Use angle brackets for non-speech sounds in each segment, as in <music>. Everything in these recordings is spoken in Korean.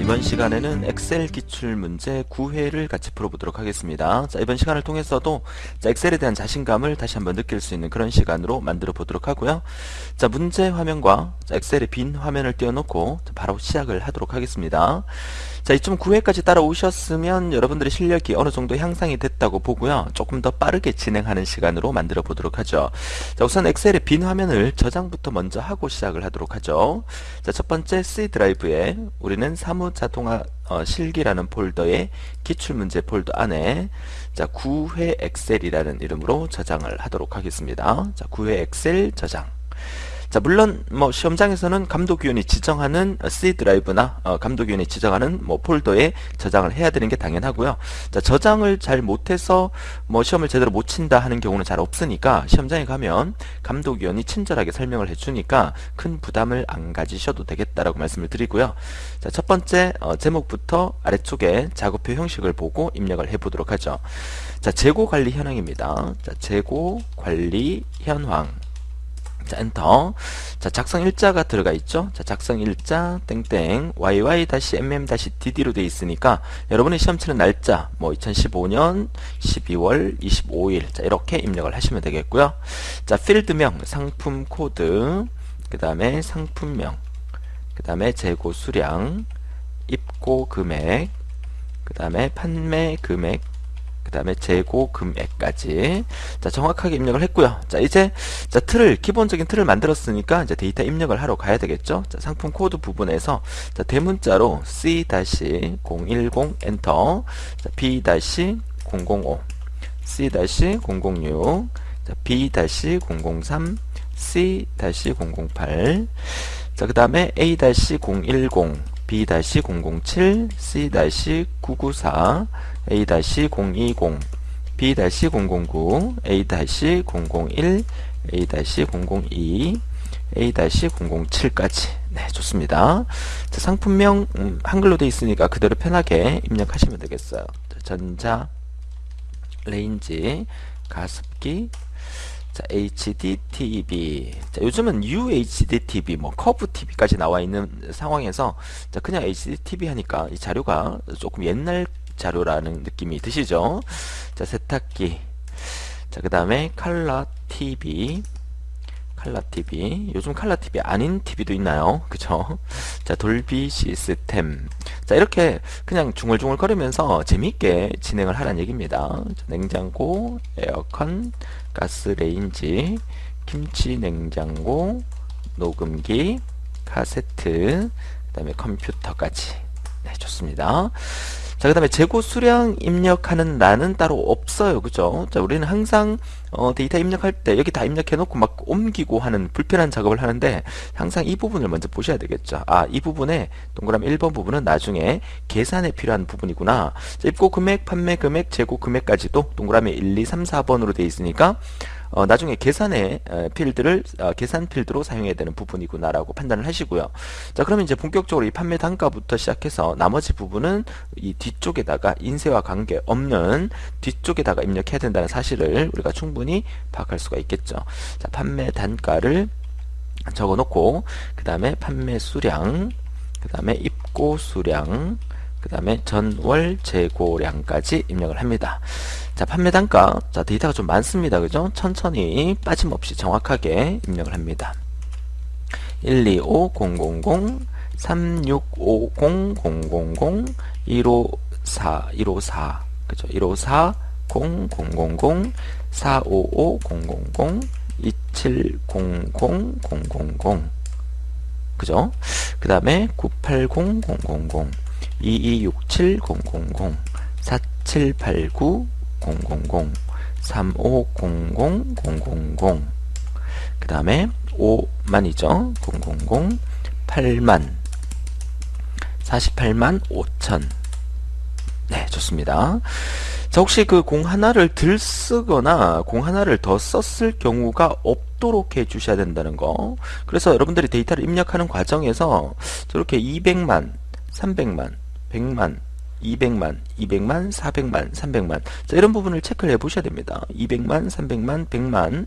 이번 시간에는 엑셀 기출 문제 9회를 같이 풀어보도록 하겠습니다. 자, 이번 시간을 통해서도 자, 엑셀에 대한 자신감을 다시 한번 느낄 수 있는 그런 시간으로 만들어 보도록 하고요. 자, 문제 화면과 자, 엑셀의 빈 화면을 띄워놓고 자, 바로 시작을 하도록 하겠습니다. 자, 이쯤 9회까지 따라오셨으면 여러분들의 실력이 어느 정도 향상이 됐다고 보고요. 조금 더 빠르게 진행하는 시간으로 만들어 보도록 하죠. 자, 우선 엑셀의 빈 화면을 저장부터 먼저 하고 시작을 하도록 하죠. 자, 첫 번째 C 드라이브에 우리는 사무 자동화 어, 실기라는 폴더의 기출문제 폴더 안에 자 9회 엑셀이라는 이름으로 저장을 하도록 하겠습니다. 자 9회 엑셀 저장 자 물론 뭐 시험장에서는 감독위원이 지정하는 C 드라이브나 어, 감독위원이 지정하는 뭐 폴더에 저장을 해야 되는 게 당연하고요. 자 저장을 잘 못해서 뭐 시험을 제대로 못 친다 하는 경우는 잘 없으니까 시험장에 가면 감독위원이 친절하게 설명을 해주니까 큰 부담을 안 가지셔도 되겠다라고 말씀을 드리고요. 자첫 번째 어, 제목부터 아래쪽에 작업표 형식을 보고 입력을 해보도록 하죠. 자 재고 관리 현황입니다. 자 재고 관리 현황 자 엔터. 자 작성 일자가 들어가 있죠? 자 작성 일자 땡땡 yy-mm-dd로 되어 있으니까 여러분의 시험 치는 날짜 뭐 2015년 12월 25일 자 이렇게 입력을 하시면 되겠고요. 자 필드명 상품 코드 그 다음에 상품명 그 다음에 재고 수량 입고 금액 그 다음에 판매 금액 다음에 재고 금액까지. 자 정확하게 입력을 했고요. 자 이제 자 틀을 기본적인 틀을 만들었으니까 이제 데이터 입력을 하러 가야 되겠죠? 자 상품 코드 부분에서 자 대문자로 C-010 엔터 자 B-005 C-006 자 B-003 C-008 자, 그 다음에 A-010, B-007, C-994, A-020, B-009, A-001, A-002, A-007까지. 네 좋습니다. 자, 상품명 음, 한글로 되어 있으니까 그대로 편하게 입력하시면 되겠어요. 자, 전자 레인지 가습기 자, HDTV. 자, 요즘은 UHDTV, 뭐, 커브 TV까지 나와 있는 상황에서, 자, 그냥 HDTV 하니까 이 자료가 조금 옛날 자료라는 느낌이 드시죠? 자, 세탁기. 자, 그 다음에 칼라 TV. 칼라 TV. 요즘 칼라 TV 아닌 TV도 있나요? 그쵸? 자, 돌비 시스템. 자, 이렇게 그냥 중얼중얼 거리면서 재미있게 진행을 하라는 얘기입니다. 자, 냉장고, 에어컨, 가스레인지, 김치 냉장고, 녹음기, 카세트, 그 다음에 컴퓨터까지. 네, 좋습니다. 자, 그 다음에 재고 수량 입력하는 란은 따로 없어요. 그죠? 자, 우리는 항상 어, 데이터 입력할 때 여기 다 입력해 놓고 막 옮기고 하는 불편한 작업을 하는데 항상 이 부분을 먼저 보셔야 되겠죠. 아, 이 부분에 동그라미 1번 부분은 나중에 계산에 필요한 부분이구나. 자, 입고 금액, 판매 금액, 재고 금액까지도 동그라미 1, 2, 3, 4번으로 되어 있으니까 어, 나중에 계산의 어, 필드를 어, 계산 필드로 사용해야 되는 부분이구나라고 판단을 하시고요. 자, 그러면 이제 본격적으로 이 판매 단가부터 시작해서 나머지 부분은 이 뒤쪽에다가 인쇄와 관계 없는 뒤쪽에다가 입력해야 된다는 사실을 우리가 충분히 파악할 수가 있겠죠. 자, 판매 단가를 적어 놓고 그 다음에 판매 수량 그 다음에 입고 수량 그 다음에 전월 재고량까지 입력을 합니다. 자, 판매 단가. 자, 데이터가 좀 많습니다. 그죠? 천천히 빠짐없이 정확하게 입력을 합니다. 125000, 365000, 154, 154, 그죠? 154, 0000, 455000, 270000, 그죠? 그 다음에 980000, 22670000, 4789 000 3500 000 그 다음에 5만이죠. 000 8만. 48만 5천. 네 좋습니다. 자 혹시 그 공 하나를 들 쓰거나 공 하나를 더 썼을 경우가 없도록 해 주셔야 된다는 거. 그래서 여러분들이 데이터를 입력하는 과정에서 저렇게 200만 300만 100만 200만, 200만, 400만, 300만 자, 이런 부분을 체크를 해 보셔야 됩니다. 200만, 300만, 100만,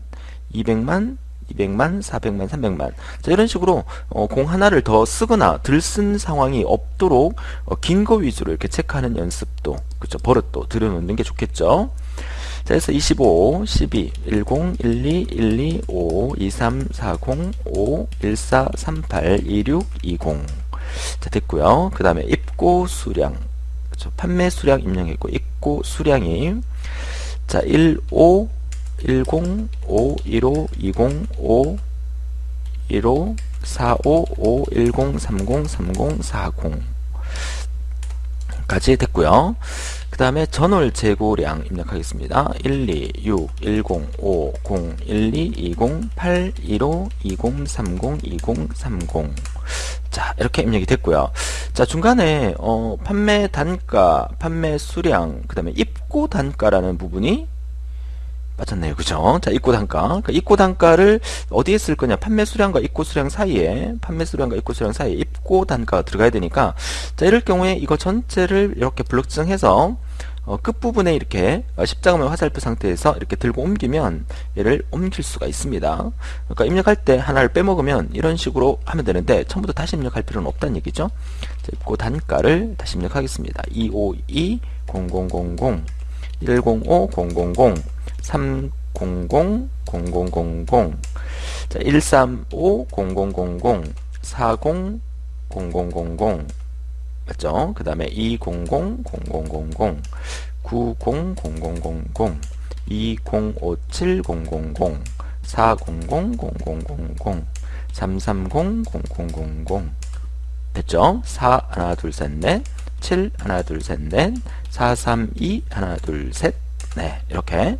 200만, 200만, 400만, 300만. 자, 이런 식으로 어, 공 하나를 더 쓰거나 들쓴 상황이 없도록 어, 긴거 위주로 이렇게 체크하는 연습도, 그죠 버릇도 들여놓는 게 좋겠죠. 자, 그래서 25, 12, 10, 12, 12, 5, 23, 40, 5, 14, 38, 26, 20. 자, 됐고요. 그 다음에 입고 수량. 그렇죠. 판매 수량 입력했고, 입고 수량이 자, 15, 10, 5, 15, 20, 5, 15, 45, 5, 10, 30, 30, 40 까지 됐고요. 그 다음에 전월 재고량 입력하겠습니다. 1, 2, 6, 10, 5, 0, 1, 2, 20, 8, 15, 20, 30, 20, 30. 자, 이렇게 입력이 됐고요. 자, 중간에 어, 판매 단가, 판매 수량, 그 다음에 입고 단가라는 부분이 빠졌네요. 그죠? 자, 입고 단가. 그러니까 입고 단가를 어디에 쓸 거냐? 판매 수량과 입고 수량 사이에, 판매 수량과 입고 수량 사이에 입고 단가가 들어가야 되니까, 자, 이럴 경우에 이거 전체를 이렇게 블록 지정해서, 어, 끝부분에 이렇게 어, 십자가면 화살표 상태에서 이렇게 들고 옮기면 얘를 옮길 수가 있습니다. 그러니까 입력할 때 하나를 빼먹으면 이런 식으로 하면 되는데 처음부터 다시 입력할 필요는 없다는 얘기죠. 자, 입고 단가를 다시 입력하겠습니다. 252 0000 105 000 300 0000 자, 135 0000 40 0000 맞죠? 그 다음에 200 0000 90 0000 2057 000 400 0000 330 0000 됐죠? 4 하나 둘 셋 넷 7 하나 둘 셋 넷 432 하나 둘 셋 네 이렇게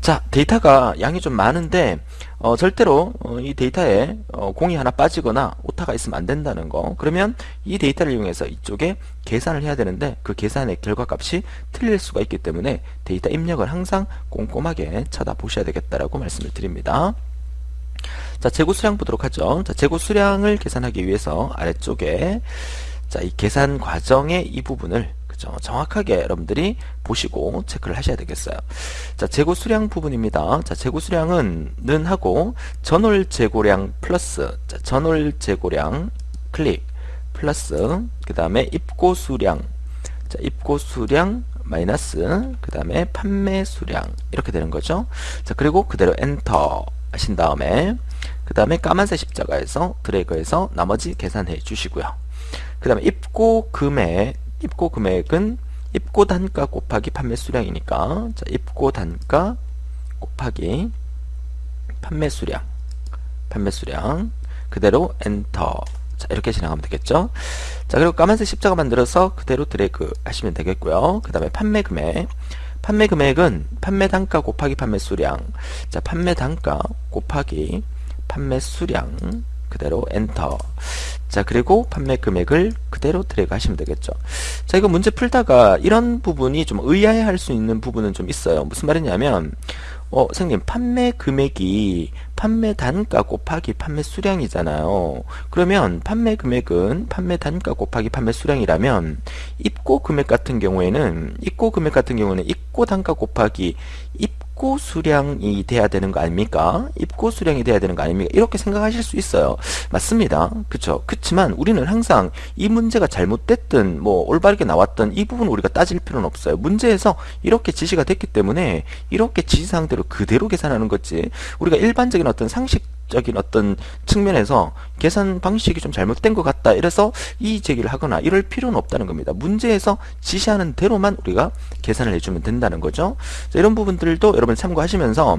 자 데이터가 양이 좀 많은데 어, 절대로 어, 이 데이터에 어, 공이 하나 빠지거나 오타가 있으면 안 된다는 거. 그러면 이 데이터를 이용해서 이쪽에 계산을 해야 되는데 그 계산의 결과값이 틀릴 수가 있기 때문에 데이터 입력을 항상 꼼꼼하게 쳐다보셔야 되겠다라고 말씀을 드립니다. 자 재고 수량 보도록 하죠. 자 재고 수량을 계산하기 위해서 아래쪽에 자 이 계산 과정의 이 부분을 그죠? 정확하게 여러분들이 보시고 체크를 하셔야 되겠어요. 자, 재고 수량 부분입니다. 자, 재고 수량은 는 하고 전월 재고량 플러스 자, 전월 재고량 클릭 플러스 그 다음에 입고 수량 자, 입고 수량 마이너스 그 다음에 판매 수량 이렇게 되는 거죠. 자, 그리고 그대로 엔터 하신 다음에 그 다음에 까만색 십자가에서 드래그해서 나머지 계산해 주시고요. 그 다음에 입고 금액 입고 금액은 입고 단가 곱하기 판매 수량이니까. 자, 입고 단가 곱하기 판매 수량. 판매 수량. 그대로 엔터. 자 이렇게 진행하면 되겠죠? 자 그리고 까만색 십자가 만들어서 그대로 드래그 하시면 되겠고요. 그 다음에 판매 금액. 판매 금액은 판매 단가 곱하기 판매 수량. 자 판매 단가 곱하기 판매 수량. 그대로 엔터 자 그리고 판매 금액을 그대로 드래그 하시면 되겠죠. 자 이거 문제 풀다가 이런 부분이 좀 의아해 할 수 있는 부분은 좀 있어요. 무슨 말이냐면 어 선생님 판매 금액이 판매 단가 곱하기 판매 수량이잖아요. 그러면 판매 금액은 판매 단가 곱하기 판매 수량이라면 입고 금액 같은 경우에는 입고 금액 같은 경우는 입고 단가 곱하기 입 입고 수량이 돼야 되는 거 아닙니까? 입고 수량이 돼야 되는 거 아닙니까? 이렇게 생각하실 수 있어요. 맞습니다. 그쵸? 그렇지만 우리는 항상 이 문제가 잘못됐든 뭐 올바르게 나왔던 이 부분 우리가 따질 필요는 없어요. 문제에서 이렇게 지시가 됐기 때문에 이렇게 지시사항대로 그대로 계산하는 거지. 우리가 일반적인 어떤 상식 적인 어떤 측면에서 계산 방식이 좀 잘못된 것 같다. 이래서 이 제기를 하거나 이럴 필요는 없다는 겁니다. 문제에서 지시하는 대로만 우리가 계산을 해주면 된다는 거죠. 자, 이런 부분들도 여러분 참고하시면서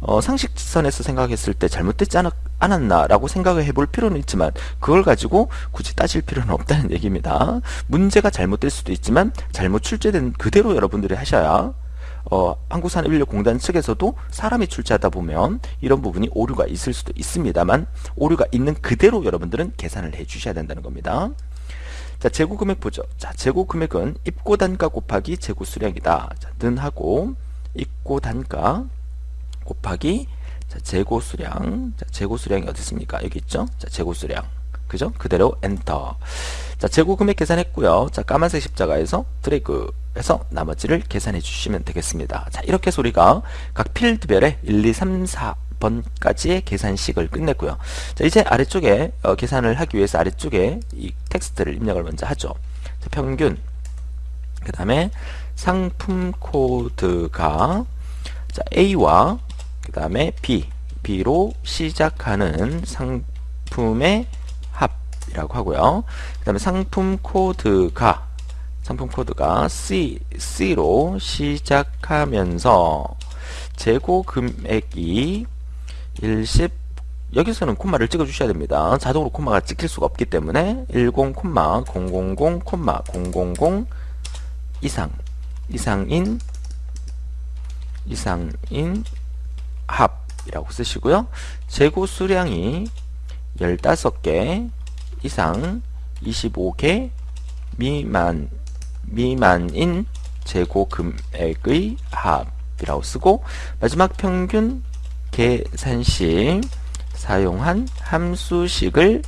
어, 상식선에서 생각했을 때 잘못됐지 않았, 않았나 라고 생각을 해볼 필요는 있지만 그걸 가지고 굳이 따질 필요는 없다는 얘기입니다. 문제가 잘못될 수도 있지만 잘못 출제된 그대로 여러분들이 하셔야 어, 한국산업인력공단 측에서도 사람이 출제하다 보면 이런 부분이 오류가 있을 수도 있습니다만 오류가 있는 그대로 여러분들은 계산을 해 주셔야 된다는 겁니다. 자, 재고 금액 보죠. 자, 재고 금액은 입고 단가 곱하기 재고 수량이다. 자, 는 하고 입고 단가 곱하기 자, 재고 수량. 자, 재고 수량이 어디 있습니까? 여기 있죠? 자, 재고 수량. 그죠? 그대로 엔터. 자, 재고 금액 계산했고요. 자, 까만색 십자가에서 드래그 해서 나머지를 계산해 주시면 되겠습니다. 자, 이렇게 소리가 각 필드별에 1, 2, 3, 4 번까지의 계산식을 끝냈고요. 자, 이제 아래쪽에 어, 계산을 하기 위해서 아래쪽에 이 텍스트를 입력을 먼저 하죠. 자, 평균 그 다음에 상품 코드가 자, A와 그 다음에 B, B로 시작하는 상품의 합이라고 하고요. 그 다음에 상품 코드가 상품 코드가 C, C로 시작하면서 재고 금액이 10 여기서는 콤마를 찍어 주셔야 됩니다. 자동으로 콤마가 찍힐 수가 없기 때문에 10, 000, 000 이상 이상인 이상인 합이라고 쓰시고요. 재고 수량이 15개 이상 25개 미만 미만인 재고 금액의 합이라고 쓰고 마지막 평균 계산식 사용한 함수식을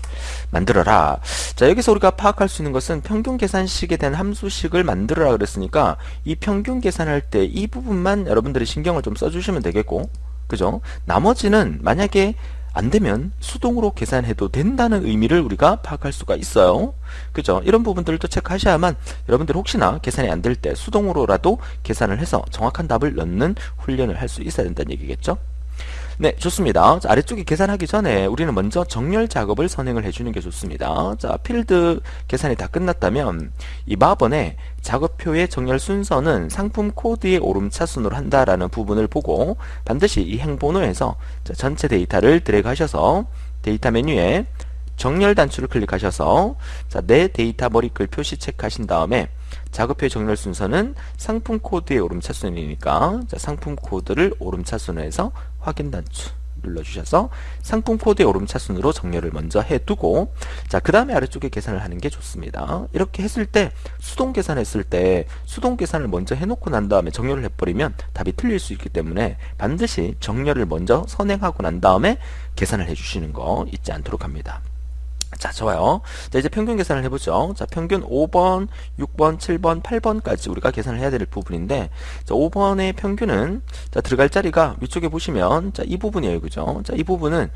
만들어라. 자, 여기서 우리가 파악할 수 있는 것은 평균 계산식에 대한 함수식을 만들어라 그랬으니까 이 평균 계산할 때 이 부분만 여러분들이 신경을 좀 써주시면 되겠고, 그죠? 나머지는 만약에 안 되면 수동으로 계산해도 된다는 의미를 우리가 파악할 수가 있어요. 그죠? 이런 부분들도 체크하셔야만 여러분들 혹시나 계산이 안 될 때 수동으로라도 계산을 해서 정확한 답을 넣는 훈련을 할 수 있어야 된다는 얘기겠죠? 네, 좋습니다. 자, 아래쪽에 계산하기 전에 우리는 먼저 정렬 작업을 선행을 해주는 게 좋습니다. 자, 필드 계산이 다 끝났다면 이 마번에 작업표의 정렬 순서는 상품 코드의 오름차 순으로 한다라는 부분을 보고 반드시 이 행 번호에서 전체 데이터를 드래그 하셔서 데이터 메뉴에 정렬 단추를 클릭하셔서 자, 내 데이터 머리글 표시 체크하신 다음에 작업표의 정렬 순서는 상품 코드의 오름차순이니까 자, 상품 코드를 오름차순에서 확인 단추 눌러주셔서 상품 코드의 오름차순으로 정렬을 먼저 해두고 자 그 다음에 아래쪽에 계산을 하는 게 좋습니다. 이렇게 했을 때 수동 계산했을 때 수동 계산을 먼저 해놓고 난 다음에 정렬을 해버리면 답이 틀릴 수 있기 때문에 반드시 정렬을 먼저 선행하고 난 다음에 계산을 해주시는 거 잊지 않도록 합니다 자, 좋아요. 자, 이제 평균 계산을 해보죠. 자, 평균 5번, 6번, 7번, 8번까지 우리가 계산을 해야 될 부분인데, 자, 5번의 평균은, 자, 들어갈 자리가 위쪽에 보시면, 자, 이 부분이에요. 그죠? 자, 이 부분은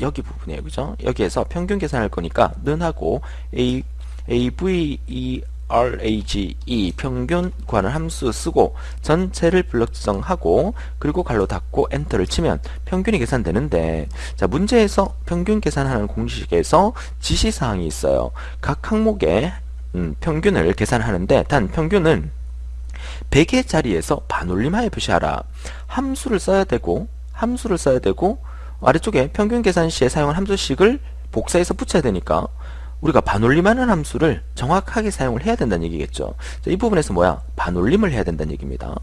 여기 부분이에요. 그죠? 여기에서 평균 계산할 거니까, 는하고 A, A, V, E, RAGE 평균 구하는 함수 쓰고 전체를 블럭 지정하고 그리고 갈로 닫고 엔터를 치면 평균이 계산되는데 자 문제에서 평균 계산하는 공식에서 지시사항이 있어요. 각 항목의 음, 평균을 계산하는데 단 평균은 100의 자리에서 반올림하여 표시하라. 함수를 써야 되고 함수를 써야 되고 아래쪽에 평균 계산 시에 사용한 함수식을 복사해서 붙여야 되니까 우리가 반올림하는 함수를 정확하게 사용을 해야 된다는 얘기겠죠. 자, 이 부분에서 뭐야? 반올림을 해야 된다는 얘기입니다.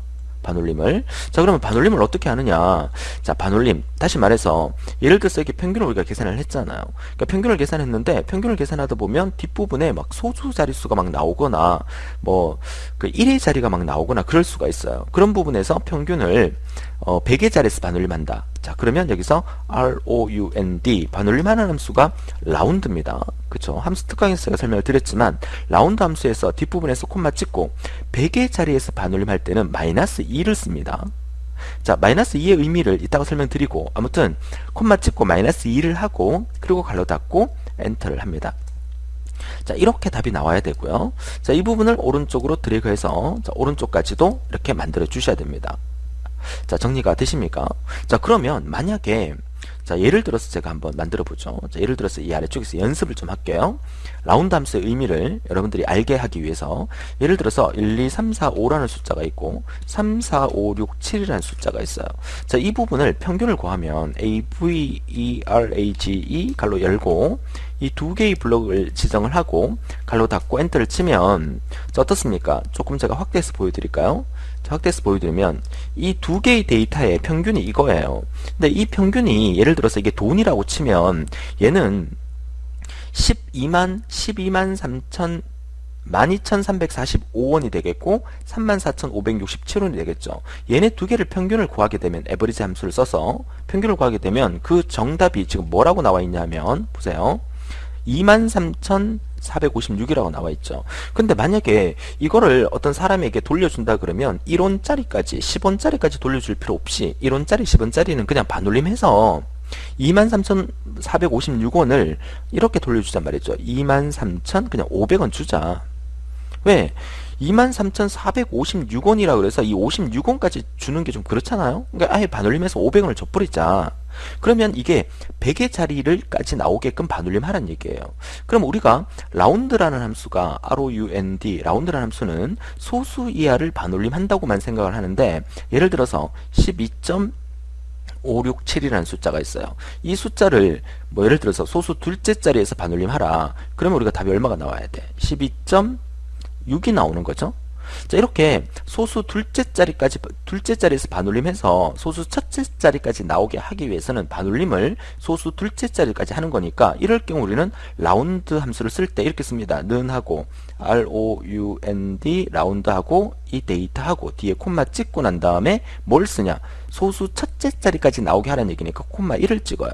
반올림을. 자, 그러면 반올림을 어떻게 하느냐? 자, 반올림. 다시 말해서, 예를 들어서 이렇게 평균을 우리가 계산을 했잖아요. 그러니까 평균을 계산했는데, 평균을 계산하다 보면 뒷부분에 막 소수 자릿수가 막 나오거나, 뭐, 그 1의 자리가 막 나오거나 그럴 수가 있어요. 그런 부분에서 평균을, 어, 100의 자리에서 반올림한다. 자, 그러면 여기서 round, 반올림하는 함수가 라운드입니다. 그쵸? 함수 특강에서 설명을 드렸지만, 라운드 함수에서 뒷부분에서 콤마 찍고, 100의 자리에서 반올림할 때는 마이너스 2를 씁니다. 자, 마이너스 2의 의미를 이따가 설명드리고, 아무튼, 콤마 찍고 마이너스 2를 하고, 그리고 갈로 닫고, 엔터를 합니다. 자, 이렇게 답이 나와야 되고요. 자, 이 부분을 오른쪽으로 드래그해서, 자, 오른쪽까지도 이렇게 만들어 주셔야 됩니다. 자, 정리가 되십니까? 자, 그러면 만약에 자, 예를 들어서 제가 한번 만들어 보죠. 자, 예를 들어서 이 아래쪽에서 연습을 좀 할게요. 라운드 함수의 의미를 여러분들이 알게 하기 위해서 예를 들어서 1, 2, 3, 4, 5라는 숫자가 있고 3, 4, 5, 6, 7이라는 숫자가 있어요. 자, 이 부분을 평균을 구하면 A, V, E, R, A, G, E 괄호 열고 이 두 개의 블록을 지정을 하고 괄호 닫고 엔터를 치면 자, 어떻습니까? 조금 제가 확대해서 보여드릴까요? 확대해서 보여드리면 이 두 개의 데이터의 평균이 이거예요. 근데 이 평균이 예를 들어서 이게 돈이라고 치면 얘는 12만 12만 3천 12,345원이 되겠고 34,567원이 되겠죠. 얘네 두 개를 평균을 구하게 되면 에버리지 함수를 써서 평균을 구하게 되면 그 정답이 지금 뭐라고 나와 있냐면 보세요. 23,456이라고 나와 있죠. 근데 만약에 이거를 어떤 사람에게 돌려준다 그러면 1원짜리까지 10원짜리까지 돌려줄 필요 없이 1원짜리 10원짜리는 그냥 반올림해서 23,456원을 이렇게 돌려주잔 말이죠. 23,000 그냥 500원 주자. 왜? 23,456원이라 그래서 이 56원까지 주는 게 좀 그렇잖아요. 그러니까 아예 반올림해서 500원을 줘버리자. 그러면 이게 100의 자리를까지 나오게끔 반올림 하란 얘기예요. 그럼 우리가 라운드라는 함수가 round 라운드라는 함수는 소수 이하를 반올림 한다고만 생각을 하는데 예를 들어서 12. 567이라는 숫자가 있어요. 이 숫자를 뭐 예를 들어서 소수 둘째 자리에서 반올림 하라. 그러면 우리가 답이 얼마가 나와야 돼? 12.6이 나오는 거죠. 자 이렇게 소수 둘째 자리까지 둘째 자리에서 반올림해서 소수 첫째 자리까지 나오게 하기 위해서는 반올림을 소수 둘째 자리까지 하는 거니까 이럴 경우 우리는 라운드 함수를 쓸 때 이렇게 씁니다. 는하고 r o u n d 라운드하고 이 데이터하고 뒤에 콤마 찍고 난 다음에 뭘 쓰냐 소수 첫째 자리까지 나오게 하라는 얘기니까 콤마 1을 찍어요.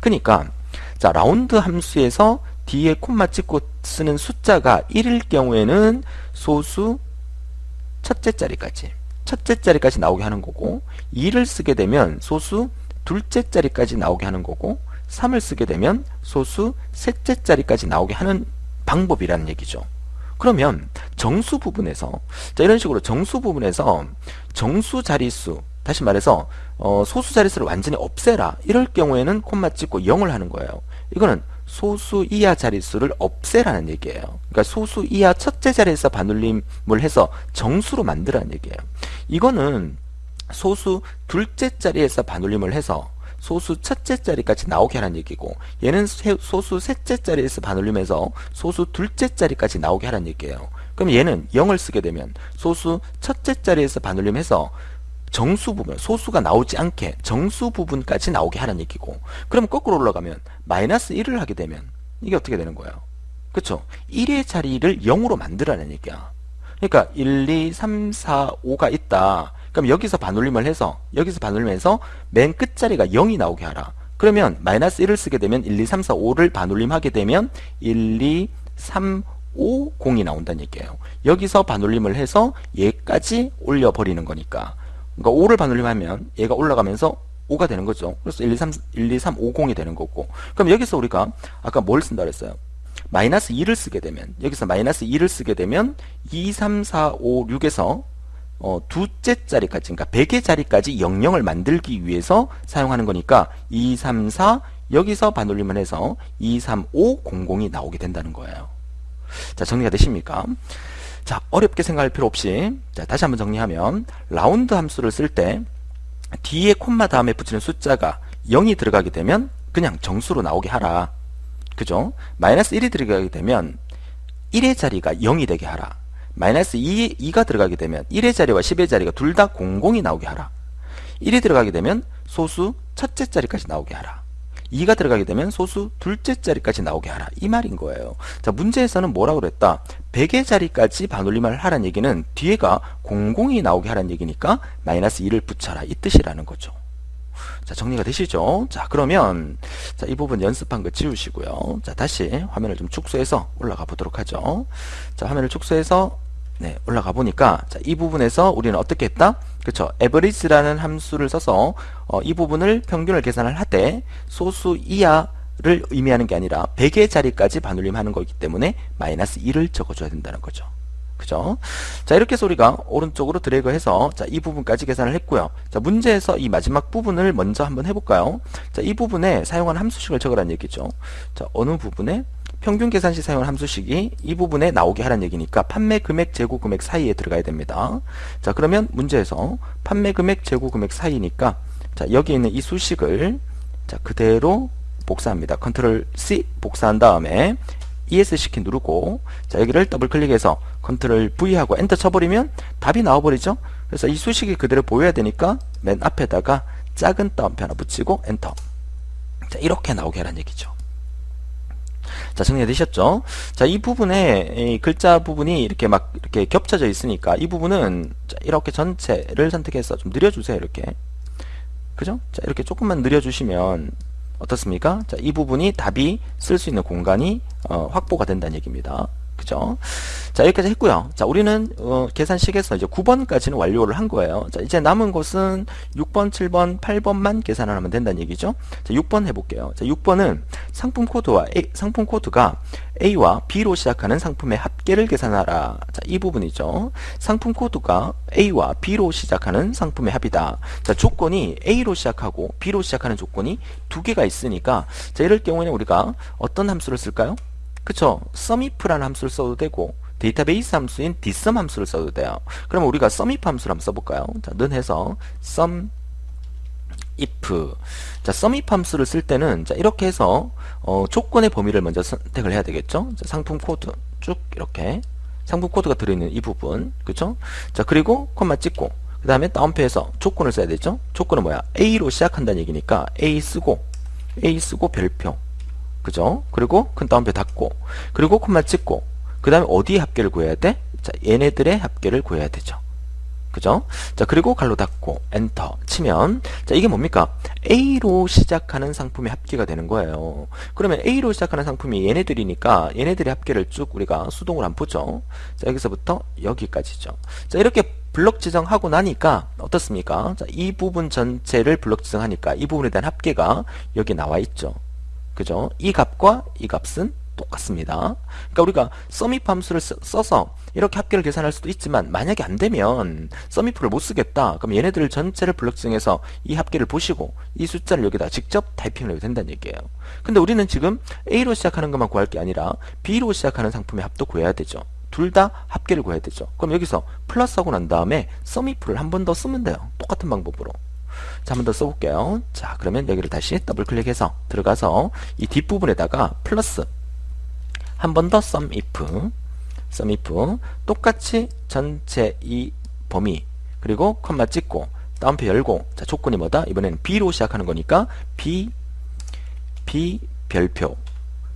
그러니까 자 라운드 함수에서 뒤에 콤마 찍고 쓰는 숫자가 1일 경우에는 소수 첫째 자리까지 첫째 자리까지 나오게 하는 거고 2를 쓰게 되면 소수 둘째 자리까지 나오게 하는 거고 3을 쓰게 되면 소수 셋째 자리까지 나오게 하는 방법이라는 얘기죠. 그러면 정수 부분에서 자 이런 식으로 정수 부분에서 정수 자릿수 다시 말해서 어, 소수 자릿수를 완전히 없애라 이럴 경우에는 콤마 찍고 0을 하는 거예요. 이거는 소수 이하 자릿수를 없애라는 얘기예요. 그러니까 소수 이하 첫째 자리에서 반올림을 해서 정수로 만들라는 얘기예요. 이거는 소수 둘째 자리에서 반올림을 해서 소수 첫째 자리까지 나오게 하라는 얘기고 얘는 소수 셋째 자리에서 반올림해서 소수 둘째 자리까지 나오게 하라는 얘기예요. 그럼 얘는 0을 쓰게 되면 소수 첫째 자리에서 반올림해서 정수 부분, 소수가 나오지 않게 정수 부분까지 나오게 하는 얘기고 그럼 거꾸로 올라가면 마이너스 1을 하게 되면 이게 어떻게 되는 거예요? 그쵸? 1의 자리를 0으로 만들라는 얘기야. 그러니까 1, 2, 3, 4, 5가 있다. 그럼 여기서 반올림을 해서 여기서 반올림해서 맨 끝자리가 0이 나오게 하라. 그러면 마이너스 1을 쓰게 되면 1, 2, 3, 4, 5를 반올림하게 되면 1, 2, 3, 5, 0이 나온다는 얘기예요. 여기서 반올림을 해서 얘까지 올려버리는 거니까 그러니까 5를 반올림하면 얘가 올라가면서 5가 되는 거죠. 그래서 1, 2, 3, 1, 2, 3, 5, 0이 되는 거고. 그럼 여기서 우리가 아까 뭘 쓴다 그랬어요? 마이너스 2를 쓰게 되면 여기서 마이너스 2를 쓰게 되면 2, 3, 4, 5, 6에서 어, 두째 자리까지 그러니까 100의 자리까지 00을 만들기 위해서 사용하는 거니까 2, 3, 4 여기서 반올림을 해서 2, 3, 5, 00이 나오게 된다는 거예요. 자 정리가 되십니까? 자 어렵게 생각할 필요 없이. 자 다시 한번 정리하면 라운드 함수를 쓸 때 뒤에 콤마 다음에 붙이는 숫자가 0이 들어가게 되면 그냥 정수로 나오게 하라. 그죠? 마이너스 1이 들어가게 되면 1의 자리가 0이 되게 하라. 마이너스 2, 2가 들어가게 되면 1의 자리와 10의 자리가 둘 다 00이 나오게 하라. 1이 들어가게 되면 소수 첫째 자리까지 나오게 하라 2가 들어가게 되면 소수 둘째 자리까지 나오게 하라. 이 말인 거예요. 자 문제에서는 뭐라고 그랬다? 100의 자리까지 반올림을 하란 얘기는 뒤에가 00이 나오게 하란 얘기니까 마이너스 2를 붙여라. 이 뜻이라는 거죠. 자 정리가 되시죠? 자 그러면 자 이 부분 연습한 거 지우시고요. 자 다시 화면을 좀 축소해서 올라가 보도록 하죠. 자 화면을 축소해서 네, 올라가 보니까 자, 이 부분에서 우리는 어떻게 했다? 그렇죠. average라는 함수를 써서 어, 이 부분을 평균을 계산을 하되 소수 이하 를 의미하는 게 아니라 100의 자리까지 반올림하는 거기 때문에 마이너스 2를 적어줘야 된다는 거죠. 그죠? 자, 이렇게 해서 우리가 오른쪽으로 드래그해서 자, 이 부분까지 계산을 했고요. 자, 문제에서 이 마지막 부분을 먼저 한번 해볼까요? 자, 이 부분에 사용한 함수식을 적으라는 얘기죠. 자, 어느 부분에 평균 계산 시 사용한 함수식이 이 부분에 나오게 하라는 얘기니까 판매 금액, 재고 금액 사이에 들어가야 됩니다. 자, 그러면 문제에서 판매 금액, 재고 금액 사이니까 자, 여기 있는 이 수식을 자, 그대로 복사합니다. 컨트롤 C 복사한 다음에 ESC 키 누르고 자, 여기를 더블 클릭해서 컨트롤 V 하고 엔터 쳐버리면 답이 나와버리죠. 그래서 이 수식이 그대로 보여야 되니까 맨 앞에다가 작은 따옴표 하나 붙이고 엔터. 자, 이렇게 나오게 하라는 얘기죠. 자, 정리되셨죠? 자, 이 부분에 이 글자 부분이 이렇게 막 이렇게 겹쳐져 있으니까 이 부분은 자, 이렇게 전체를 선택해서 좀 느려주세요. 이렇게. 그죠? 자, 이렇게 조금만 느려주시면 어떻습니까? 자, 이 부분이 답이 쓸 수 있는 공간이 어, 확보가 된다는 얘기입니다. 그죠? 자, 여기까지 했고요. 자, 우리는 어, 계산식에서 이제 9번까지는 완료를 한 거예요. 자, 이제 남은 것은 6번, 7번, 8번만 계산을 하면 된다는 얘기죠. 자, 6번 해볼게요. 자, 6번은 상품 코드와 A, 상품 코드가 A와 B로 시작하는 상품의 합계를 계산하라. 자, 이 부분이죠. 상품 코드가 A와 B로 시작하는 상품의 합이다. 자, 조건이 A로 시작하고 B로 시작하는 조건이 두 개가 있으니까 자, 이럴 경우에는 우리가 어떤 함수를 쓸까요? 그쵸? sumif라는 함수를 써도 되고 데이터베이스 함수인 dsum 함수를 써도 돼요. 그러면 우리가 sumif 함수를 한번 써볼까요? 자, 는 해서 sum if 자 sumif 함수를 쓸 때는 자 이렇게 해서 어, 조건의 범위를 먼저 선택을 해야 되겠죠? 자, 상품 코드 쭉 이렇게. 상품 코드가 들어있는 이 부분. 그쵸? 자 그리고 콤마 찍고. 그 다음에 따옴표에서 조건을 써야 되죠? 조건은 뭐야? A로 시작한다는 얘기니까 A 쓰고 A 쓰고 별표 그죠 그리고 큰 다운표 닫고 그리고 콤마 찍고 그 다음에 어디에 합계를 구해야 돼? 자 얘네들의 합계를 구해야 되죠 그죠? 자, 그리고 갈로 닫고 엔터 치면 자, 이게 뭡니까? A로 시작하는 상품의 합계가 되는 거예요. 그러면 A로 시작하는 상품이 얘네들이니까 얘네들의 합계를 쭉 우리가 수동으로 한번 보죠. 자, 여기서부터 여기까지죠. 자, 이렇게 블럭 지정하고 나니까 어떻습니까? 자, 이 부분 전체를 블럭 지정하니까 이 부분에 대한 합계가 여기 나와 있죠. 그죠? 이 값과 이 값은 똑같습니다. 그러니까 우리가 서밋 함수를 써서 이렇게 합계를 계산할 수도 있지만 만약에 안 되면 서밋프를 못 쓰겠다. 그럼 얘네들 전체를 블록증해서 이 합계를 보시고 이 숫자를 여기다 직접 타이핑을 해도 된다는 얘기예요. 근데 우리는 지금 A로 시작하는 것만 구할 게 아니라 B로 시작하는 상품의 합도 구해야 되죠. 둘 다 합계를 구해야 되죠. 그럼 여기서 플러스 하고 난 다음에 서밋프를 한번 더 쓰면 돼요. 똑같은 방법으로. 자, 한 번 더 써볼게요. 자, 그러면 여기를 다시 더블 클릭해서 들어가서 이 뒷부분에다가 플러스. 한 번 더 sum if. sum if. 똑같이 전체 이 범위 그리고 컴마 찍고 따옴표 열고. 자 조건이 뭐다? 이번에는 B로 시작하는 거니까 B B 별표.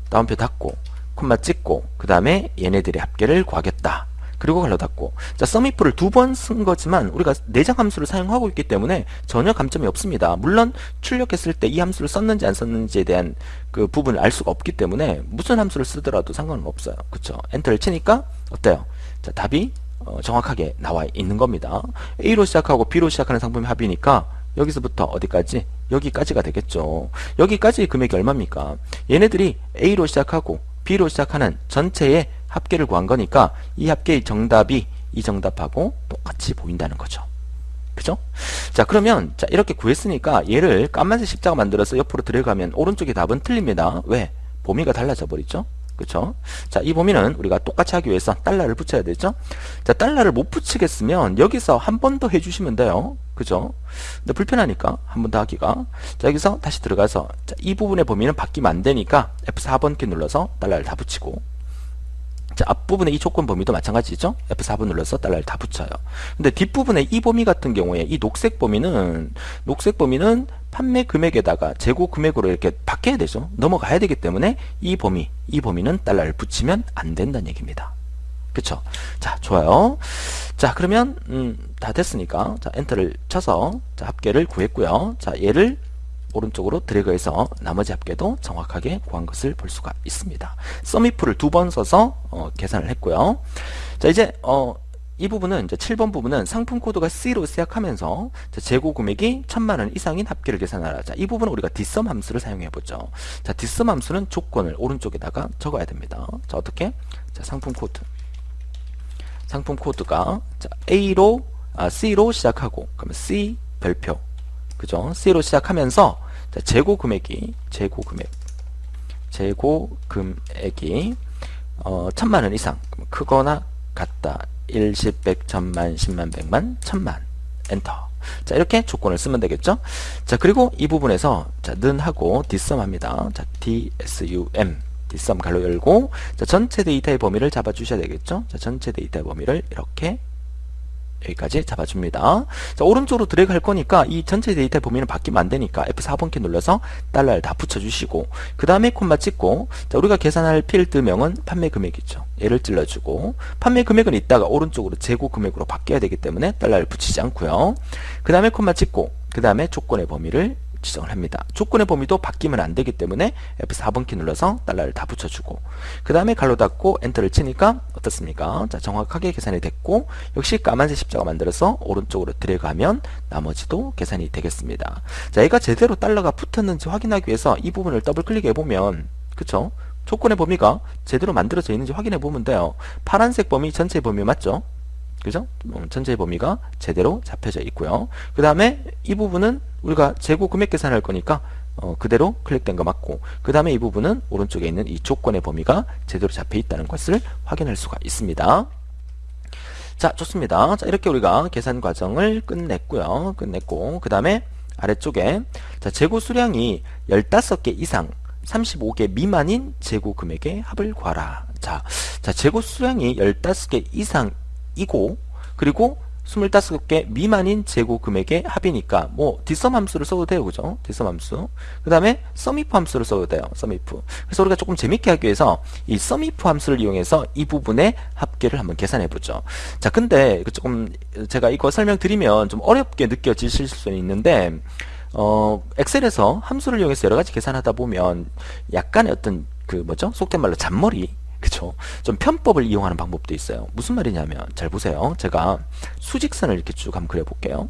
따옴표 닫고 콤마 찍고 그 다음에 얘네들의 합계를 구하겠다 그리고 괄호 닫고. 자 sumif를 두 번 쓴 거지만 우리가 내장 함수를 사용하고 있기 때문에 전혀 감점이 없습니다. 물론 출력했을 때 이 함수를 썼는지 안 썼는지에 대한 그 부분을 알 수가 없기 때문에 무슨 함수를 쓰더라도 상관은 없어요. 그쵸? 엔터를 치니까 어때요? 자 답이 어, 정확하게 나와 있는 겁니다. A로 시작하고 B로 시작하는 상품의 합이니까 여기서부터 어디까지? 여기까지가 되겠죠. 여기까지 금액이 얼마입니까? 얘네들이 A로 시작하고 B로 시작하는 전체의 합계를 구한 거니까 이 합계의 정답이 이 정답하고 똑같이 보인다는 거죠. 그죠? 자 그러면 자 이렇게 구했으니까 얘를 까만색 십자가 만들어서 옆으로 들어가면 오른쪽의 답은 틀립니다. 왜? 범위가 달라져 버리죠. 그쵸? 자, 이 범위는 우리가 똑같이 하기 위해서 달러를 붙여야 되죠? 자, 달러를 못 붙이겠으면 여기서 한 번 더 해주시면 돼요. 그죠? 근데 불편하니까 한 번 더 하기가. 자, 여기서 다시 들어가서 자, 이 부분의 범위는 바뀌면 안 되니까 F4번 키 눌러서 달러를 다 붙이고 자, 앞부분의 이 조건 범위도 마찬가지죠. F4번 눌러서 달러를 다 붙여요. 근데 뒷부분의 이 범위 같은 경우에 이 녹색 범위는 녹색 범위는 판매 금액에다가 재고 금액으로 이렇게 바뀌어야 되죠. 넘어가야 되기 때문에 이 범위, 이 범위는 달러를 붙이면 안 된다는 얘기입니다. 그쵸? 자, 좋아요. 자, 그러면 음, 다 됐으니까 자, 엔터를 쳐서 자, 합계를 구했고요. 자, 얘를 오른쪽으로 드래그해서 나머지 합계도 정확하게 구한 것을 볼 수가 있습니다. 썸이프를 두 번 써서 어, 계산을 했고요. 자 이제 어, 이 부분은 이제 7번 부분은 상품 코드가 C로 시작하면서 재고 금액이 천만 원 이상인 합계를 계산하라. 자, 이 부분은 우리가 dsum 함수를 사용해 보죠. 자, dsum 함수는 조건을 오른쪽에다가 적어야 됩니다. 자, 어떻게? 자, 상품 코드. 상품 코드가 자, A로 아, C로 시작하고 그러면 C 별표 그죠? C로 시작하면서 자, 재고 금액이 재고 금액. 재고 금액이 어, 천만 원 이상. 크거나 같다. 1, 10, 100, 천, 만, 10만, 100만, 천만. 엔터. 자 이렇게 조건을 쓰면 되겠죠? 자 그리고 이 부분에서 자 는하고 dsum 합니다. 자 dsum dsum 괄호 열고 자 전체 데이터의 범위를 잡아 주셔야 되겠죠? 자 전체 데이터의 범위를 이렇게 여기까지 잡아줍니다. 자, 오른쪽으로 드래그 할 거니까 이 전체 데이터 범위는 바뀌면 안 되니까 F4번 키 눌러서 달러를 다 붙여주시고 그 다음에 콤마 찍고 자, 우리가 계산할 필드명은 판매 금액이죠. 얘를 찔러주고 판매 금액은 이따가 오른쪽으로 재고 금액으로 바뀌어야 되기 때문에 달러를 붙이지 않고요. 그 다음에 콤마 찍고 그 다음에 조건의 범위를 지정을 합니다. 조건의 범위도 바뀌면 안 되기 때문에 F4번 키 눌러서 달러를 다 붙여주고 그 다음에 갈로 닫고 엔터를 치니까 어떻습니까? 자 정확하게 계산이 됐고 역시 까만색 십자가 만들어서 오른쪽으로 드래그하면 나머지도 계산이 되겠습니다. 자 얘가 제대로 달러가 붙었는지 확인하기 위해서 이 부분을 더블 클릭해 보면 그쵸? 조건의 범위가 제대로 만들어져 있는지 확인해 보면 돼요. 파란색 범위 전체 범위 맞죠? 그죠? 음, 전체 범위가 제대로 잡혀져 있고요. 그 다음에 이 부분은 우리가 재고 금액 계산할 거니까 어, 그대로 클릭된 거 맞고 그 다음에 이 부분은 오른쪽에 있는 이 조건의 범위가 제대로 잡혀 있다는 것을 확인할 수가 있습니다. 자 좋습니다. 자 이렇게 우리가 계산 과정을 끝냈고요. 끝냈고 그 다음에 아래쪽에 자 재고 수량이 15개 이상 35개 미만인 재고 금액의 합을 구하라. 자, 자 재고 수량이 15개 이상 이고 그리고 25개 미만인 재고 금액의 합이니까 뭐 뒷섬 함수를 써도 돼요. 그죠? 뒷섬 함수. 그 다음에 썸이프 함수를 써도 돼요. 썸이프. 그래서 우리가 조금 재밌게 하기 위해서 이 썸이프 함수를 이용해서 이 부분의 합계를 한번 계산해 보죠. 자, 근데 조금 제가 이거 설명드리면 좀 어렵게 느껴지실 수 있는데 어, 엑셀에서 함수를 이용해서 여러 가지 계산하다 보면 약간의 어떤 그 뭐죠? 속된 말로 잔머리 그쵸? 좀 편법을 이용하는 방법도 있어요. 무슨 말이냐면 잘 보세요. 제가 수직선을 이렇게 쭉 한번 그려볼게요.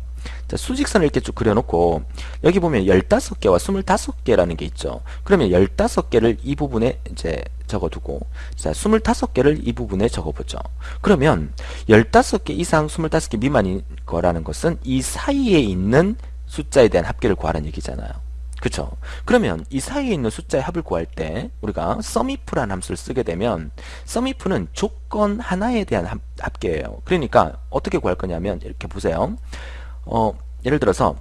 자, 수직선을 이렇게 쭉 그려놓고 여기 보면 15개와 25개라는 게 있죠. 그러면 15개를 이 부분에 이제 적어두고 자, 25개를 이 부분에 적어보죠. 그러면 15개 이상 25개 미만인 거라는 것은 이 사이에 있는 숫자에 대한 합계를 구하라는 얘기잖아요. 그쵸? 그러면 이 사이에 있는 숫자의 합을 구할 때 우리가 sumif라는 함수를 쓰게 되면 sumif는 조건 하나에 대한 합, 합계예요. 그러니까 어떻게 구할 거냐면 이렇게 보세요. 어, 예를 들어서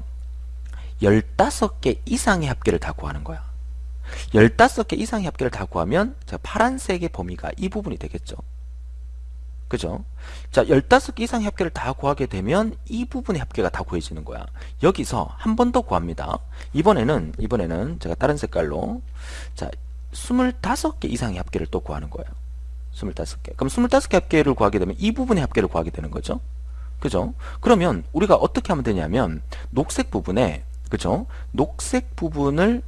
15개 이상의 합계를 다 구하는 거야. 15개 이상의 합계를 다 구하면 파란색의 범위가 이 부분이 되겠죠. 그죠? 자, 15개 이상 합계를 다 구하게 되면 이 부분의 합계가 다 구해지는 거야. 여기서 한 번 더 구합니다. 이번에는, 이번에는 제가 다른 색깔로, 자, 25개 이상의 합계를 또 구하는 거예요. 25개. 그럼 25개 합계를 구하게 되면 이 부분의 합계를 구하게 되는 거죠. 그죠? 그러면 우리가 어떻게 하면 되냐면, 녹색 부분에, 그죠? 녹색 부분을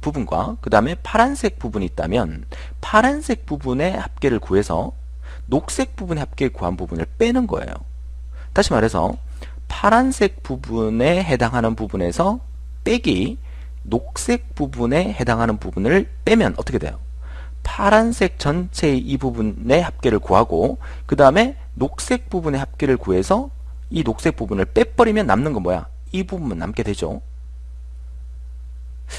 부분과 그 다음에 파란색 부분이 있다면 파란색 부분의 합계를 구해서 녹색 부분의 합계 구한 부분을 빼는 거예요. 다시 말해서 파란색 부분에 해당하는 부분에서 빼기 녹색 부분에 해당하는 부분을 빼면 어떻게 돼요? 파란색 전체의 이 부분의 합계를 구하고 그 다음에 녹색 부분의 합계를 구해서 이 녹색 부분을 빼버리면 남는 건 뭐야? 이 부분만 남게 되죠.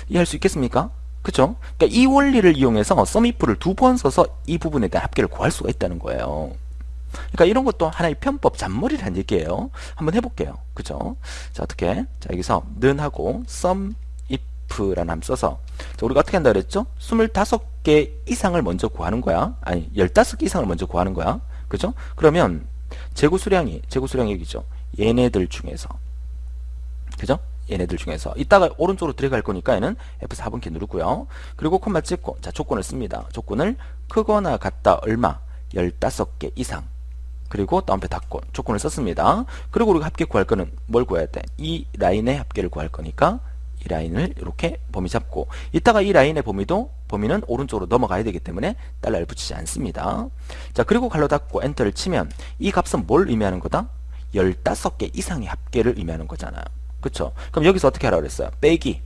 이해할 수 있겠습니까? 그죠? 그러니까 이 원리를 이용해서 썸이프를 두 번 써서 이 부분에 대한 합계를 구할 수가 있다는 거예요. 그러니까 이런 것도 하나의 편법 잔머리라는 얘기예요. 한번 해볼게요. 그죠? 자, 어떻게? 자, 여기서 는하고 썸이프라는 함 써서 자, 우리가 어떻게 한다 그랬죠? 25개 이상을 먼저 구하는 거야. 아니, 15개 이상을 먼저 구하는 거야. 그죠? 그러면 재고 수량이 재고 수량이 여기죠. 얘네들 중에서 그죠? 얘네들 중에서 이따가 오른쪽으로 들어갈 거니까 얘는 F4번 키 누르고요. 그리고 콤마 찍고 자 조건을 씁니다. 조건을 크거나 같다 얼마 15개 이상 그리고 따옴표 닫고 조건을 썼습니다. 그리고 우리가 합계 구할 거는 뭘 구해야 돼? 이 라인의 합계를 구할 거니까 이 라인을 이렇게 범위 잡고 이따가 이 라인의 범위도 범위는 오른쪽으로 넘어가야 되기 때문에 달러를 붙이지 않습니다. 자 그리고 갈로 닫고 엔터를 치면 이 값은 뭘 의미하는 거다? 15개 이상의 합계를 의미하는 거잖아요. 그쵸? 그럼 여기서 어떻게 하라고 그랬어요? 빼기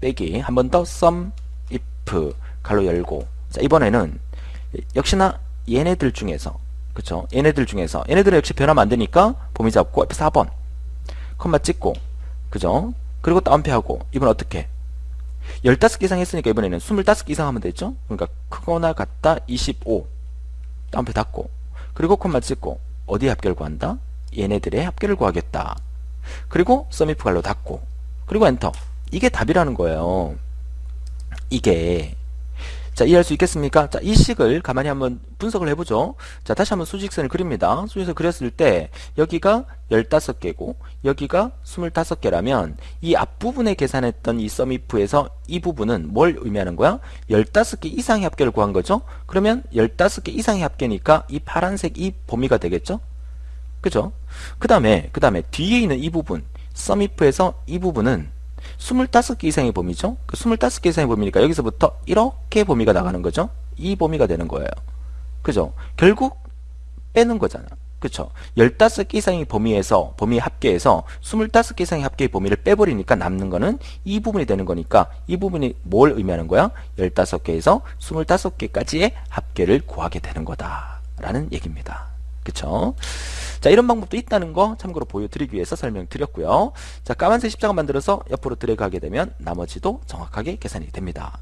빼기 한 번 더 sum if 갈로 열고 자 이번에는 역시나 얘네들 중에서 그쵸? 얘네들 중에서 얘네들은 역시 안 되니까 범위 잡고 F4번 컴마 찍고 그죠? 그리고 다운표하고 이번 어떻게 15개 이상 했으니까 이번에는 25개 이상 하면 되죠? 그러니까 크거나 같다 25 다운표 닫고 그리고 콤마 찍고 어디 합계를 구한다? 얘네들의 합계를 구하겠다 그리고 서미프 갈로 닫고 그리고 엔터. 이게 답이라는 거예요. 이게. 자 이해할 수 있겠습니까? 자 이 식을 가만히 한번 분석을 해보죠. 자 다시 한번 수직선을 그립니다. 수직선 그렸을 때 여기가 15개고 여기가 25개라면 이 앞부분에 계산했던 이 서미프에서 이 부분은 뭘 의미하는 거야? 15개 이상의 합계를 구한 거죠? 그러면 15개 이상의 합계니까 이 파란색 이 범위가 되겠죠 그죠? 그 다음에 그 다음에 뒤에 있는 이 부분 썸이프에서 이 부분은 25개 이상의 범위죠. 그 25개 이상의 범위니까 여기서부터 이렇게 범위가 나가는 거죠. 이 범위가 되는 거예요. 그죠? 결국 빼는 거잖아. 그쵸? 15개 이상의 범위에서, 범위 합계에서 25개 이상의 합계의 범위를 빼버리니까 남는 거는 이 부분이 되는 거니까 이 부분이 뭘 의미하는 거야? 15개에서 25개까지의 합계를 구하게 되는 거다. 라는 얘기입니다. 그쵸? 자, 이런 방법도 있다는 거 참고로 보여드리기 위해서 설명드렸고요. 자, 까만색 십자가 만들어서 옆으로 드래그 하게 되면 나머지도 정확하게 계산이 됩니다.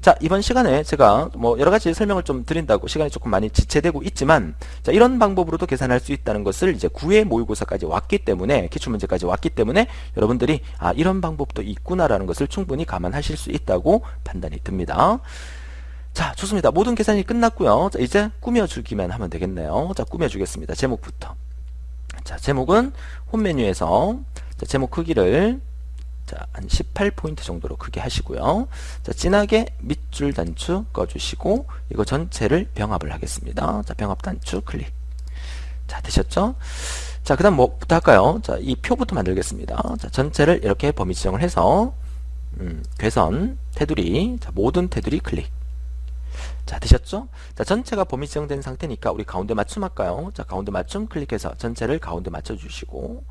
자, 이번 시간에 제가 뭐 여러 가지 설명을 좀 드린다고 시간이 조금 많이 지체되고 있지만 자, 이런 방법으로도 계산할 수 있다는 것을 이제 9회 모의고사까지 왔기 때문에 기출문제까지 왔기 때문에 여러분들이 아, 이런 방법도 있구나라는 것을 충분히 감안하실 수 있다고 판단이 듭니다. 자, 좋습니다. 모든 계산이 끝났고요. 자, 이제 꾸며주기만 하면 되겠네요. 자, 꾸며주겠습니다. 제목부터. 자, 제목은 홈 메뉴에서 자, 제목 크기를 자, 한 18포인트 정도로 크게 하시고요. 자, 진하게 밑줄 단추 꺼주시고 이거 전체를 병합을 하겠습니다. 자, 병합 단추 클릭. 자, 되셨죠? 자, 그 다음 뭐부터 할까요? 자, 이 표부터 만들겠습니다. 자, 전체를 이렇게 범위 지정을 해서 음, 괴선, 테두리, 자, 모든 테두리 클릭. 자, 되셨죠? 자, 전체가 범위 지정된 상태니까 우리 가운데 맞춤 할까요? 자, 가운데 맞춤 클릭해서 전체를 가운데 맞춰주시고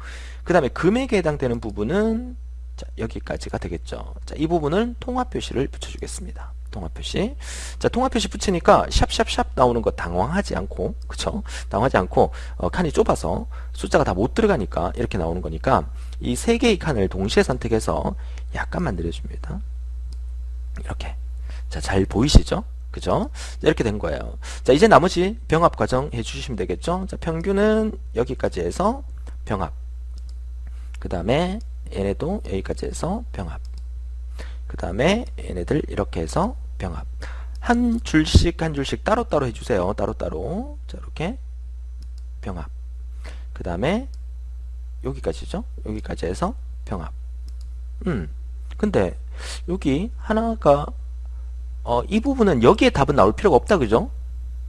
그 다음에 금액에 해당되는 부분은 자, 여기까지가 되겠죠. 자, 이 부분은 통합 표시를 붙여주겠습니다. 통합 표시. 자, 통합 표시 붙이니까 샵샵샵 나오는 거 당황하지 않고, 그쵸? 당황하지 않고, 어, 칸이 좁아서 숫자가 다 못 들어가니까 이렇게 나오는 거니까 이 세 개의 칸을 동시에 선택해서 약간만 늘려줍니다. 이렇게. 자, 잘 보이시죠? 그죠? 자, 이렇게 된 거예요. 자, 이제 나머지 병합 과정 해주시면 되겠죠? 자, 평균은 여기까지 해서 병합. 그 다음에 얘네도 여기까지 해서 병합 그 다음에 얘네들 이렇게 해서 병합 한 줄씩 한 줄씩 따로따로 해주세요 따로따로 자 이렇게 병합 그 다음에 여기까지죠 여기까지 해서 병합 음 근데 여기 하나가 어, 이 부분은 여기에 답은 나올 필요가 없다 그죠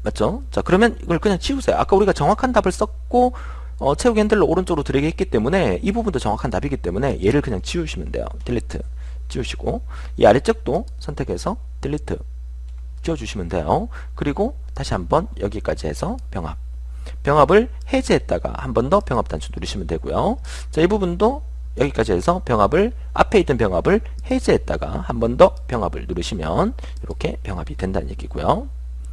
맞죠 자 그러면 이걸 그냥 치우세요 아까 우리가 정확한 답을 썼고 어, 채우기 핸들로 오른쪽으로 드래그 했기 때문에 이 부분도 정확한 답이기 때문에 얘를 그냥 지우시면 돼요. 딜리트 지우시고 이 아래쪽도 선택해서 딜리트 지워주시면 돼요. 그리고 다시 한번 여기까지 해서 병합 병합을 해제했다가 한 번 더 병합 단추 누르시면 되고요. 자, 이 부분도 여기까지 해서 병합을 앞에 있던 병합을 해제했다가 한 번 더 병합을 누르시면 이렇게 병합이 된다는 얘기고요.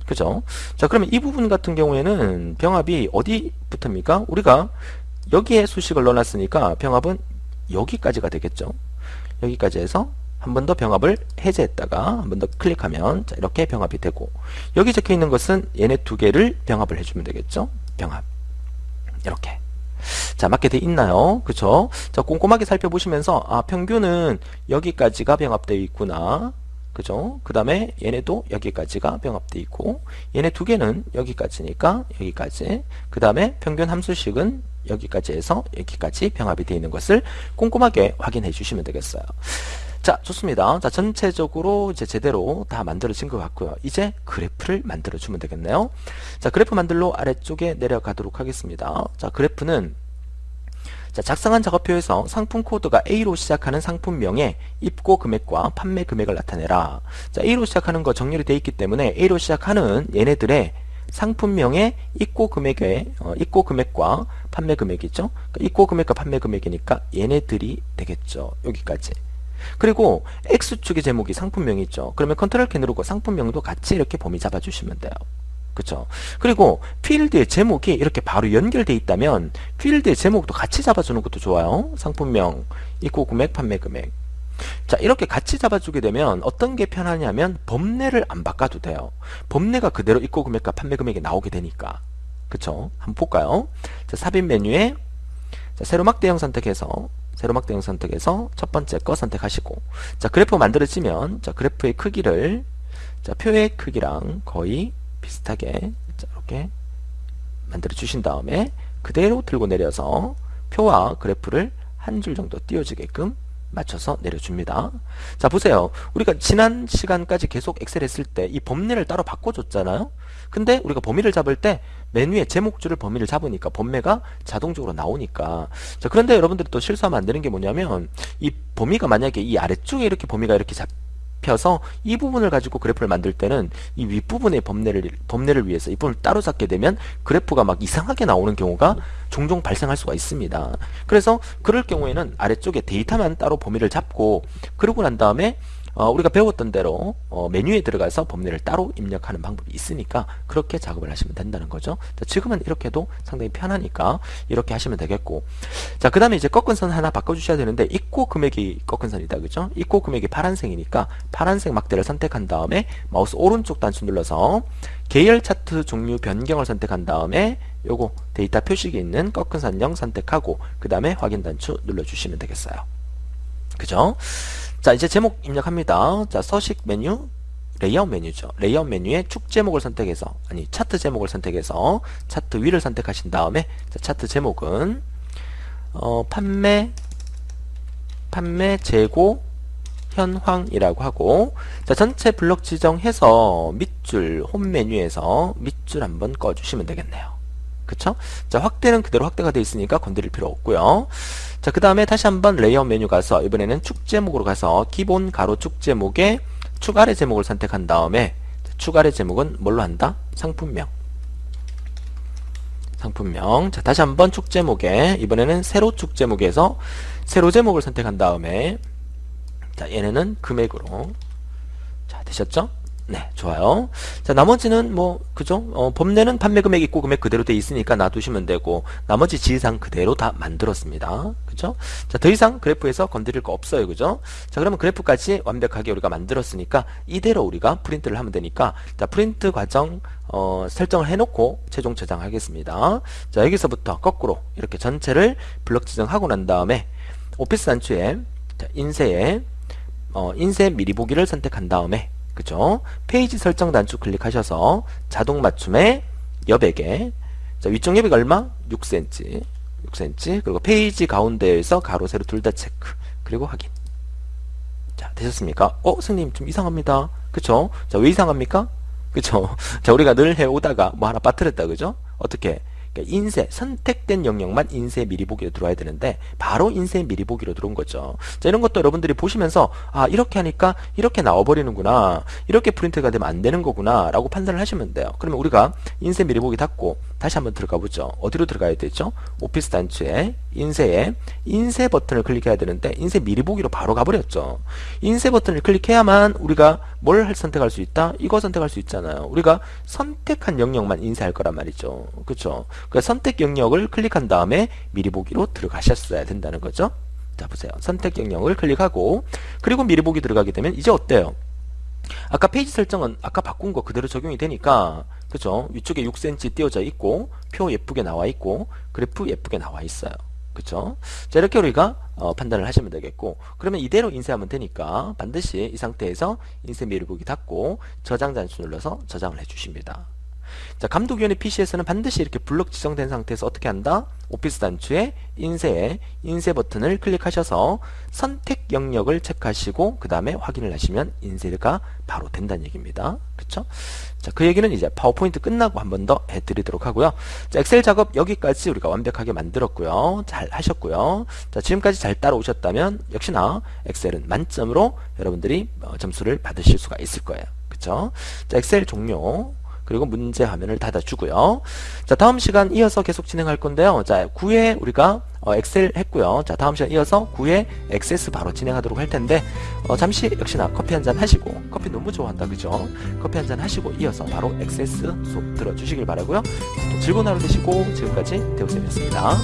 그죠? 자, 그러면 이 부분 같은 경우에는 병합이 어디부터입니까? 우리가 여기에 수식을 넣어놨으니까 병합은 여기까지가 되겠죠. 여기까지 해서 한 번 더 병합을 해제했다가 한 번 더 클릭하면 자, 이렇게 병합이 되고 여기 적혀 있는 것은 얘네 두 개를 병합을 해주면 되겠죠. 병합 이렇게 자 맞게 돼 있나요? 그쵸? 자 꼼꼼하게 살펴보시면서 아 평균은 여기까지가 병합되어 있구나 그죠? 그 다음에 얘네도 여기까지가 병합되어 있고 얘네 두 개는 여기까지니까 여기까지 그 다음에 평균 함수식은 여기까지 해서 여기까지 병합이 되어 있는 것을 꼼꼼하게 확인해 주시면 되겠어요. 자 좋습니다. 자 전체적으로 이제 제대로 다 만들어진 것 같고요. 이제 그래프를 만들어 주면 되겠네요. 자 그래프 만들러 아래쪽에 내려가도록 하겠습니다. 자 그래프는 자, 작성한 작업표에서 상품 코드가 A로 시작하는 상품명의 입고 금액과 판매 금액을 나타내라. 자, A로 시작하는 거 정렬이 되어 있기 때문에 A로 시작하는 얘네들의 상품명의 입고 금액의 어, 입고 금액과 판매 금액이죠. 그러니까 입고 금액과 판매 금액이니까 얘네들이 되겠죠. 여기까지. 그리고 X축의 제목이 상품명이 있죠. 그러면 컨트롤 키 누르고 상품명도 같이 이렇게 범위 잡아주시면 돼요. 그쵸? 그리고 필드의 제목이 이렇게 바로 연결돼 있다면 필드의 제목도 같이 잡아주는 것도 좋아요. 상품명 입고 금액 판매 금액. 자 이렇게 같이 잡아주게 되면 어떤 게 편하냐면 범례를 안 바꿔도 돼요. 범례가 그대로 입고 금액과 판매 금액이 나오게 되니까. 그쵸? 한번 볼까요? 자 삽입 메뉴에 자, 세로막 대형 선택해서 세로막 대형 선택해서 첫 번째 거 선택하시고 자 그래프 만들어지면 자 그래프의 크기를 자 표의 크기랑 거의 비슷하게 이렇게 만들어 주신 다음에 그대로 들고 내려서 표와 그래프를 한 줄 정도 띄워주게끔 맞춰서 내려줍니다. 자 보세요. 우리가 지난 시간까지 계속 엑셀 했을 때 이 범례를 따로 바꿔줬잖아요. 근데 우리가 범위를 잡을 때 메뉴에 제목줄을 범위를 잡으니까 범례가 자동적으로 나오니까 자 그런데 여러분들이 또 실수하면 안 되는 게 뭐냐면 이 범위가 만약에 이 아래쪽에 이렇게 범위가 이렇게 잡 혀서 이 부분을 가지고 그래프를 만들 때는 이 윗부분의 범례를 범례를 위해서 이 부분을 따로 잡게 되면 그래프가 막 이상하게 나오는 경우가 종종 발생할 수가 있습니다. 그래서 그럴 경우에는 아래쪽에 데이터만 따로 범위를 잡고 그러고 난 다음에 어, 우리가 배웠던 대로 어, 메뉴에 들어가서 범례를 따로 입력하는 방법이 있으니까 그렇게 작업을 하시면 된다는 거죠. 자, 지금은 이렇게도 상당히 편하니까 이렇게 하시면 되겠고 자, 그 다음에 이제 꺾은 선 하나 바꿔주셔야 되는데 입고 금액이 꺾은 선이다. 그죠? 입고 금액이 파란색이니까 파란색 막대를 선택한 다음에 마우스 오른쪽 단추 눌러서 계열 차트 종류 변경을 선택한 다음에 요거 데이터 표식이 있는 꺾은 선형 선택하고 그 다음에 확인 단추 눌러주시면 되겠어요. 그죠? 자 이제 제목 입력합니다. 자 서식 메뉴 레이아웃 메뉴죠. 레이아웃 메뉴에 축 제목을 선택해서 아니 차트 제목을 선택해서 차트 위를 선택하신 다음에 자, 차트 제목은 어, 판매 판매 재고 현황이라고 하고 자 전체 블럭 지정해서 밑줄 홈 메뉴에서 밑줄 한번 꺼주시면 되겠네요. 그쵸? 자 확대는 그대로 확대가 되어 있으니까 건드릴 필요 없고요. 자, 그 다음에 다시 한번 레이아웃 메뉴 가서 이번에는 축 제목으로 가서 기본 가로 축 제목에 축 아래 제목을 선택한 다음에 축 아래 제목은 뭘로 한다? 상품명. 상품명. 자, 다시 한번 축 제목에 이번에는 세로 축 제목에서 세로 제목을 선택한 다음에 자, 얘네는 금액으로 자, 되셨죠? 네, 좋아요. 자, 나머지는 뭐, 그죠? 어, 범례는 판매 금액 있고 금액 그대로 돼 있으니까 놔두시면 되고, 나머지 지시상 그대로 다 만들었습니다. 그죠? 자, 더 이상 그래프에서 건드릴 거 없어요. 그죠? 자, 그러면 그래프까지 완벽하게 우리가 만들었으니까, 이대로 우리가 프린트를 하면 되니까, 자, 프린트 과정, 어, 설정을 해놓고 최종 저장하겠습니다. 자, 여기서부터 거꾸로 이렇게 전체를 블럭 지정하고 난 다음에, 오피스 단추에, 자, 인쇄에, 어, 인쇄 미리 보기를 선택한 다음에, 그죠? 페이지 설정 단추 클릭하셔서 자동 맞춤에 여백에 자, 위쪽 여백 얼마? 6cm 6cm 그리고 페이지 가운데에서 가로 세로 둘 다 체크 그리고 확인 자 되셨습니까? 어 선생님 좀 이상합니다 그쵸? 자 왜 이상합니까? 그쵸? <laughs> 자 우리가 늘 해오다가 뭐 하나 빠뜨렸다 그죠? 어떻게? 그러니까 인쇄 선택된 영역만 인쇄 미리 보기로 들어와야 되는데 바로 인쇄 미리 보기로 들어온 거죠. 자 이런 것도 여러분들이 보시면서 아 이렇게 하니까 이렇게 나와버리는구나 이렇게 프린트가 되면 안 되는 거구나 라고 판단을 하시면 돼요. 그러면 우리가 인쇄 미리 보기 닫고 다시 한번 들어가 보죠. 어디로 들어가야 되죠? 오피스 단추에 인쇄에 인쇄 버튼을 클릭해야 되는데 인쇄 미리 보기로 바로 가버렸죠. 인쇄 버튼을 클릭해야만 우리가 뭘 선택할 수 있다? 이거 선택할 수 있잖아요. 우리가 선택한 영역만 인쇄할 거란 말이죠. 그렇죠? 그 선택 영역을 클릭한 다음에 미리 보기로 들어가셨어야 된다는 거죠. 자 보세요. 선택 영역을 클릭하고 그리고 미리 보기 들어가게 되면 이제 어때요? 아까 페이지 설정은 아까 바꾼 거 그대로 적용이 되니까 그죠? 위쪽에 6cm 띄워져 있고 표 예쁘게 나와 있고 그래프 예쁘게 나와 있어요. 그쵸? 자, 이렇게 우리가 어, 판단을 하시면 되겠고 그러면 이대로 인쇄하면 되니까 반드시 이 상태에서 인쇄 미루보기 닫고 저장 단추 눌러서 저장을 해주십니다. 자, 감독위원회 PC에서는 반드시 이렇게 블록 지정된 상태에서 어떻게 한다? 오피스 단추에 인쇄에 인쇄 버튼을 클릭하셔서 선택 영역을 체크하시고 그 다음에 확인을 하시면 인쇄가 바로 된다는 얘기입니다. 그렇죠? 자, 그 얘기는 이제 파워포인트 끝나고 한 번 더 해드리도록 하고요. 자, 엑셀 작업 여기까지 우리가 완벽하게 만들었고요. 잘 하셨고요. 자, 지금까지 잘 따라오셨다면 역시나 엑셀은 만점으로 여러분들이 어, 점수를 받으실 수가 있을 거예요. 그렇죠? 자, 엑셀 종료. 그리고 문제 화면을 닫아주고요. 자 다음 시간 이어서 계속 진행할 건데요. 자 9회 우리가 어, 엑셀 했고요. 자 다음 시간 이어서 9회 Access 바로 진행하도록 할 텐데 어, 잠시 역시나 커피 한 잔 하시고 커피 너무 좋아한다 그죠? 커피 한 잔 하시고 이어서 바로 엑세스 수업 들어주시길 바라고요. 즐거운 하루 되시고 지금까지 대우쌤이었습니다.